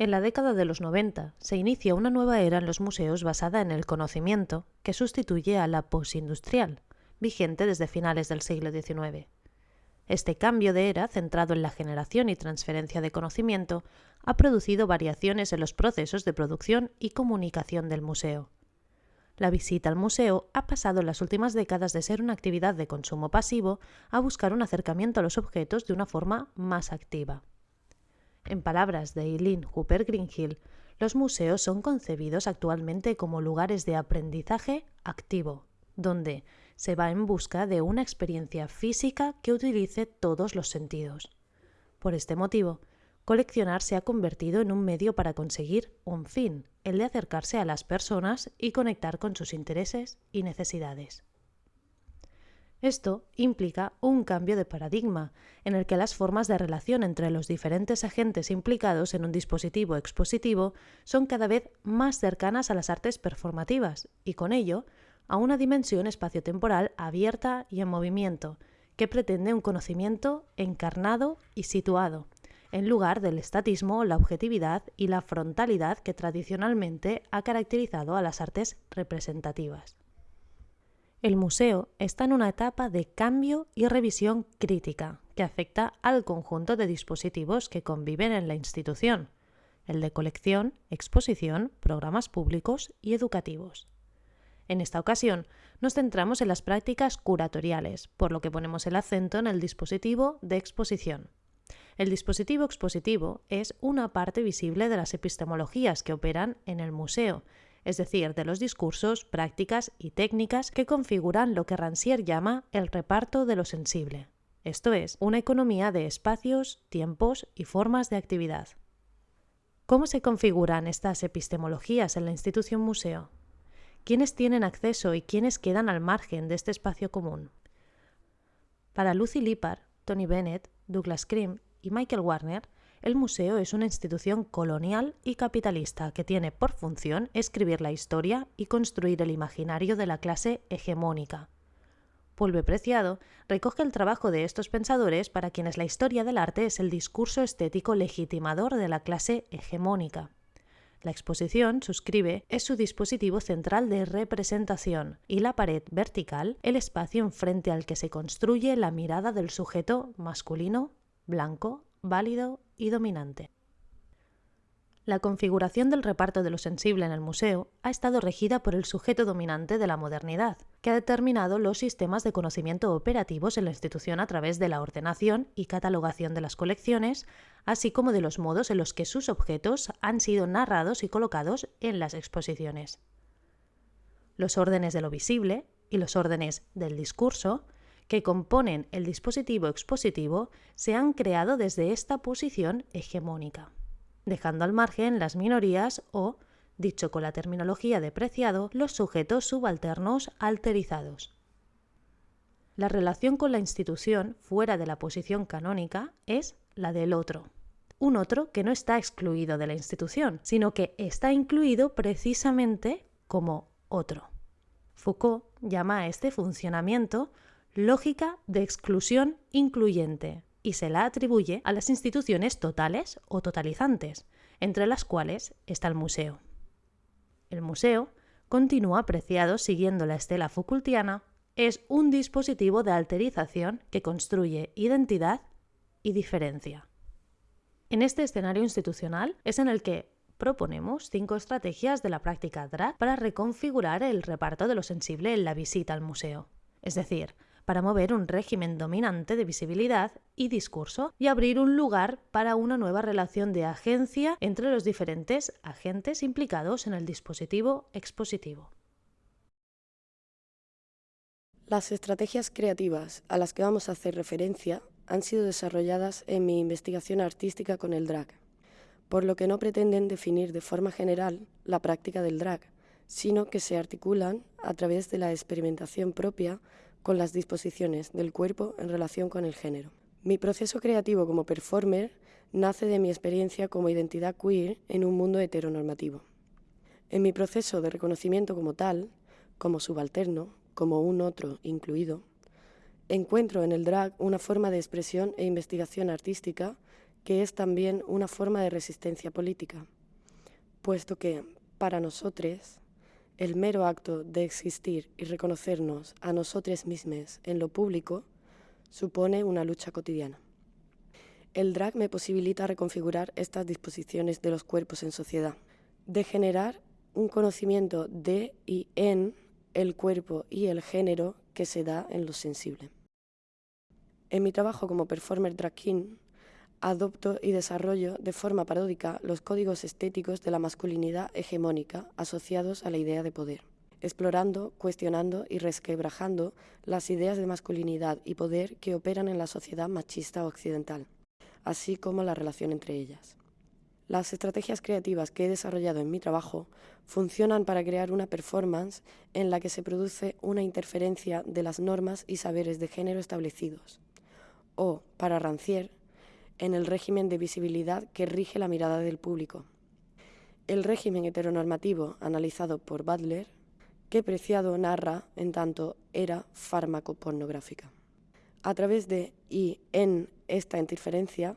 En la década de los 90 se inicia una nueva era en los museos basada en el conocimiento, que sustituye a la postindustrial, vigente desde finales del siglo XIX. Este cambio de era, centrado en la generación y transferencia de conocimiento, ha producido variaciones en los procesos de producción y comunicación del museo. La visita al museo ha pasado en las últimas décadas de ser una actividad de consumo pasivo a buscar un acercamiento a los objetos de una forma más activa. En palabras de Eileen Hooper Greenhill, los museos son concebidos actualmente como lugares de aprendizaje activo, donde se va en busca de una experiencia física que utilice todos los sentidos. Por este motivo, coleccionar se ha convertido en un medio para conseguir un fin, el de acercarse a las personas y conectar con sus intereses y necesidades. Esto implica un cambio de paradigma, en el que las formas de relación entre los diferentes agentes implicados en un dispositivo expositivo son cada vez más cercanas a las artes performativas y con ello a una dimensión espaciotemporal abierta y en movimiento, que pretende un conocimiento encarnado y situado, en lugar del estatismo, la objetividad y la frontalidad que tradicionalmente ha caracterizado a las artes representativas. El museo está en una etapa de cambio y revisión crítica que afecta al conjunto de dispositivos que conviven en la institución, el de colección, exposición, programas públicos y educativos. En esta ocasión nos centramos en las prácticas curatoriales, por lo que ponemos el acento en el dispositivo de exposición. El dispositivo expositivo es una parte visible de las epistemologías que operan en el museo es decir, de los discursos, prácticas y técnicas que configuran lo que Rancière llama el reparto de lo sensible, esto es, una economía de espacios, tiempos y formas de actividad. ¿Cómo se configuran estas epistemologías en la institución museo? ¿Quiénes tienen acceso y quiénes quedan al margen de este espacio común? Para Lucy Lippard, Tony Bennett, Douglas Krim y Michael Warner, el museo es una institución colonial y capitalista que tiene por función escribir la historia y construir el imaginario de la clase hegemónica. Pulve Preciado recoge el trabajo de estos pensadores para quienes la historia del arte es el discurso estético legitimador de la clase hegemónica. La exposición, suscribe, es su dispositivo central de representación y la pared vertical, el espacio enfrente al que se construye la mirada del sujeto masculino, blanco, válido y dominante. La configuración del reparto de lo sensible en el museo ha estado regida por el sujeto dominante de la modernidad, que ha determinado los sistemas de conocimiento operativos en la institución a través de la ordenación y catalogación de las colecciones, así como de los modos en los que sus objetos han sido narrados y colocados en las exposiciones. Los órdenes de lo visible y los órdenes del discurso que componen el dispositivo expositivo se han creado desde esta posición hegemónica, dejando al margen las minorías o, dicho con la terminología de Preciado, los sujetos subalternos alterizados. La relación con la institución fuera de la posición canónica es la del otro, un otro que no está excluido de la institución, sino que está incluido precisamente como otro. Foucault llama a este funcionamiento lógica de exclusión incluyente y se la atribuye a las instituciones totales o totalizantes, entre las cuales está el museo. El museo, continúa apreciado siguiendo la estela Foucaultiana, es un dispositivo de alterización que construye identidad y diferencia. En este escenario institucional es en el que proponemos cinco estrategias de la práctica drag para reconfigurar el reparto de lo sensible en la visita al museo. Es decir, para mover un régimen dominante de visibilidad y discurso y abrir un lugar para una nueva relación de agencia entre los diferentes agentes implicados en el dispositivo expositivo. Las estrategias creativas a las que vamos a hacer referencia han sido desarrolladas en mi investigación artística con el drag, por lo que no pretenden definir de forma general la práctica del drag, sino que se articulan a través de la experimentación propia con las disposiciones del cuerpo en relación con el género. Mi proceso creativo como performer nace de mi experiencia como identidad queer en un mundo heteronormativo. En mi proceso de reconocimiento como tal, como subalterno, como un otro incluido, encuentro en el drag una forma de expresión e investigación artística que es también una forma de resistencia política, puesto que, para nosotros, el mero acto de existir y reconocernos a nosotros mismos en lo público supone una lucha cotidiana. El drag me posibilita reconfigurar estas disposiciones de los cuerpos en sociedad, de generar un conocimiento de y en el cuerpo y el género que se da en lo sensible. En mi trabajo como performer drag king, adopto y desarrollo de forma paródica los códigos estéticos de la masculinidad hegemónica asociados a la idea de poder, explorando, cuestionando y resquebrajando las ideas de masculinidad y poder que operan en la sociedad machista occidental, así como la relación entre ellas. Las estrategias creativas que he desarrollado en mi trabajo funcionan para crear una performance en la que se produce una interferencia de las normas y saberes de género establecidos, o, para Rancière, en el régimen de visibilidad que rige la mirada del público. El régimen heteronormativo analizado por Butler, que Preciado narra en tanto era fármaco pornográfica. A través de y en esta interferencia,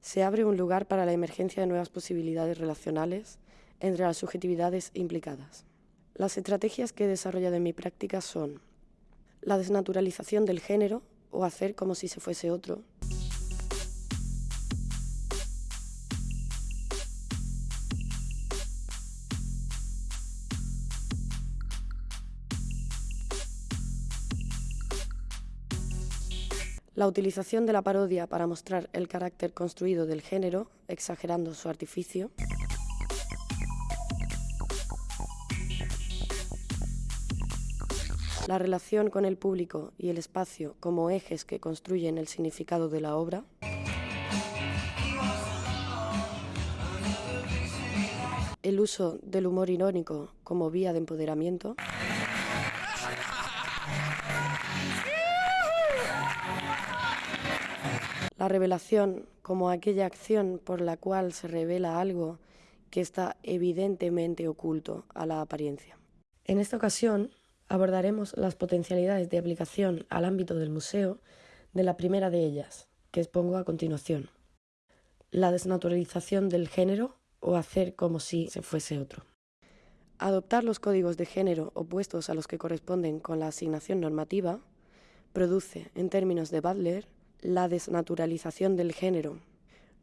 se abre un lugar para la emergencia de nuevas posibilidades relacionales entre las subjetividades implicadas. Las estrategias que he desarrollado en mi práctica son la desnaturalización del género o hacer como si se fuese otro, La utilización de la parodia para mostrar el carácter construido del género, exagerando su artificio. La relación con el público y el espacio como ejes que construyen el significado de la obra. El uso del humor irónico como vía de empoderamiento. La revelación como aquella acción por la cual se revela algo que está evidentemente oculto a la apariencia. En esta ocasión abordaremos las potencialidades de aplicación al ámbito del museo de la primera de ellas, que expongo a continuación. La desnaturalización del género o hacer como si se fuese otro. Adoptar los códigos de género opuestos a los que corresponden con la asignación normativa produce, en términos de Butler, la desnaturalización del género,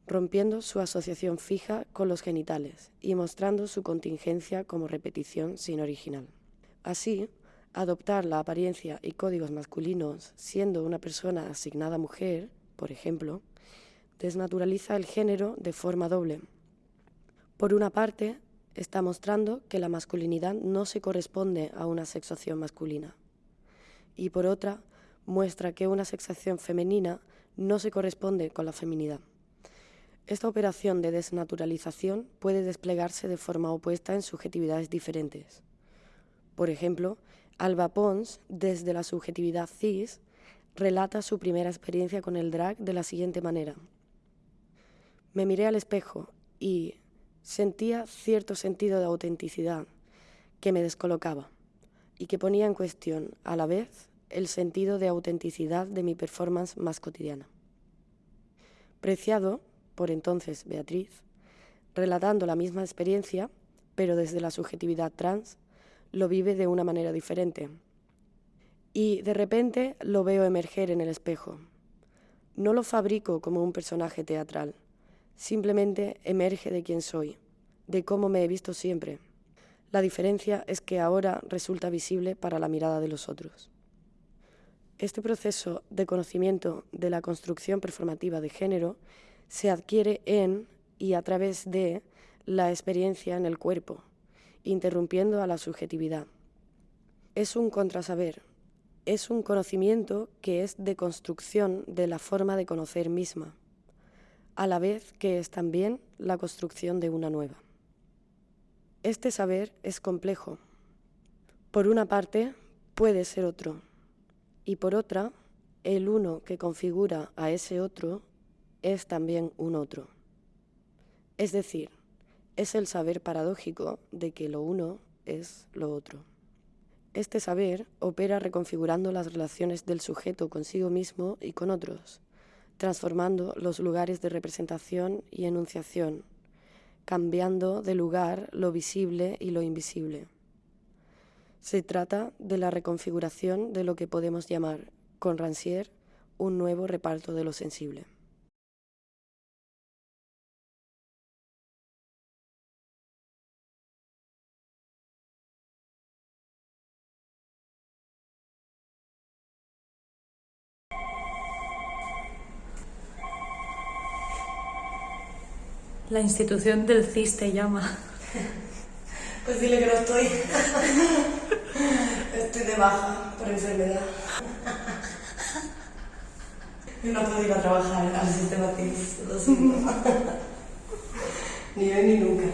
rompiendo su asociación fija con los genitales y mostrando su contingencia como repetición sin original. Así, adoptar la apariencia y códigos masculinos siendo una persona asignada mujer, por ejemplo, desnaturaliza el género de forma doble. Por una parte, está mostrando que la masculinidad no se corresponde a una sexuación masculina. Y por otra, muestra que una sexación femenina no se corresponde con la feminidad. Esta operación de desnaturalización puede desplegarse de forma opuesta en subjetividades diferentes. Por ejemplo, Alba Pons, desde la subjetividad cis, relata su primera experiencia con el drag de la siguiente manera. Me miré al espejo y sentía cierto sentido de autenticidad que me descolocaba y que ponía en cuestión, a la vez, el sentido de autenticidad de mi performance más cotidiana. Preciado, por entonces Beatriz, relatando la misma experiencia, pero desde la subjetividad trans, lo vive de una manera diferente. Y de repente lo veo emerger en el espejo. No lo fabrico como un personaje teatral, simplemente emerge de quién soy, de cómo me he visto siempre. La diferencia es que ahora resulta visible para la mirada de los otros. Este proceso de conocimiento de la construcción performativa de género se adquiere en y a través de la experiencia en el cuerpo, interrumpiendo a la subjetividad. Es un contrasaber, es un conocimiento que es de construcción de la forma de conocer misma, a la vez que es también la construcción de una nueva. Este saber es complejo. Por una parte, puede ser otro, y por otra, el uno que configura a ese otro es también un otro. Es decir, es el saber paradójico de que lo uno es lo otro. Este saber opera reconfigurando las relaciones del sujeto consigo mismo y con otros, transformando los lugares de representación y enunciación, cambiando de lugar lo visible y lo invisible. Se trata de la reconfiguración de lo que podemos llamar, con Rancière, un nuevo reparto de lo sensible. La institución del CIS te llama. Pues dile que no estoy. Estoy de baja por enfermedad. Y no puedo ir a trabajar al sistema CIS, lo. Ni hoy ni nunca.